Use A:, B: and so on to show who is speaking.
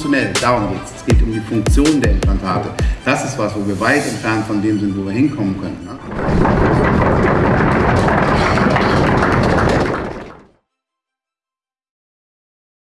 A: Funktionell, darum geht es. Es geht um die Funktion der Implantate. Das ist was, wo wir weit entfernt von dem sind, wo wir hinkommen können. Ne?